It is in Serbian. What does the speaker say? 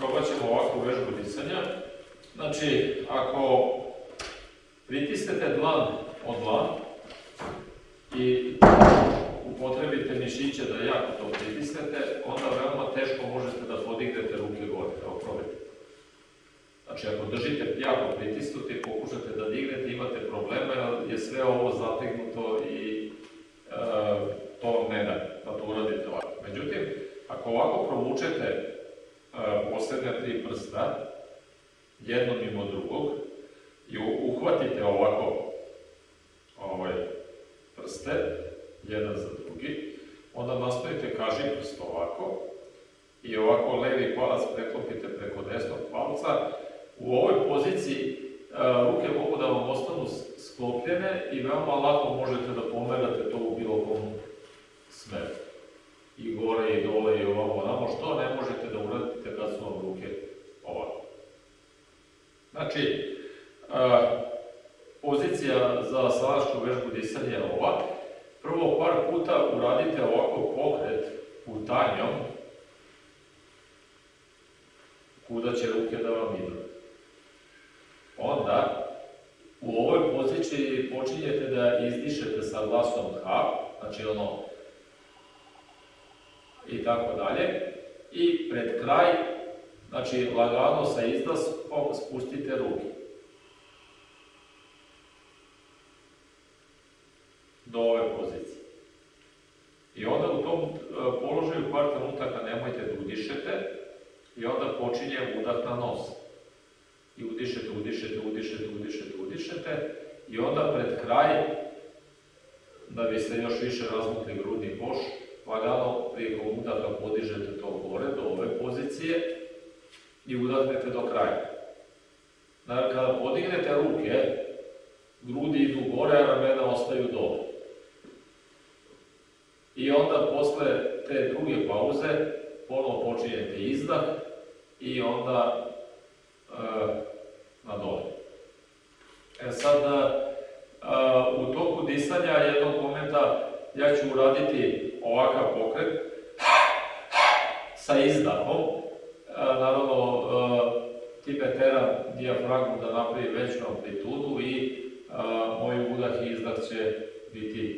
probat ćemo ovakvu vežbu disanja. Znači, ako pritisnete dlan od dlan i upotrebite mišiće da jako to pritisnete, onda veoma teško možete da podignete ruke gore. Evo, probajte. Znači, ako držite jako pritisnuti pokušate da dignete, imate probleme, je sve ovo zategnuto i e, to ne da, da to uradite ovako. Međutim, ako ovako provučete e, poslednja tri prsta, jedno mimo drugog, i uhvatite ovako ovaj, prste, jedan za drugi, onda nastavite kaži prst ovako, i ovako levi palac preklopite preko desnog palca, u ovoj poziciji ruke mogu da vam ostanu sklopljene i veoma lako možete da pomerate to u bilo kom smeru. I gore, i dole, i ovamo, onamo, što ne možete da uradite kad su vam ruke ovako. Znači, pozicija za salašku vežbu disanja je ova. Prvo par puta uradite ovako pokret putanjom, kuda će ruke da vam idu. Onda, u ovoj poziciji počinjete da izdišete sa glasom H, znači ono, tako dalje, i pred kraj, znači lagano sa izdaskom spustite ruke. Do ove pozicije. I onda u tom e, položaju par trenutaka nemojte da udišete, i onda počinje udah na nos i udišete, udišete, udišete, udišete, udišete i onda pred kraj, da biste još više razmukli grudni koš, lagano prije udaha podižete to gore do ove pozicije i udahnete do kraja. Dakle, kada podignete ruke, grudi idu gore, a ramena ostaju dole. I onda posle te druge pauze ponovo počinjete izdah i onda e, na dole. E sad, u toku disanja jednog momenta ja ću uraditi ovakav pokret sa izdahom. Naravno, time teram dijafragmu da napravi veću amplitudu i moj udah i izdah će biti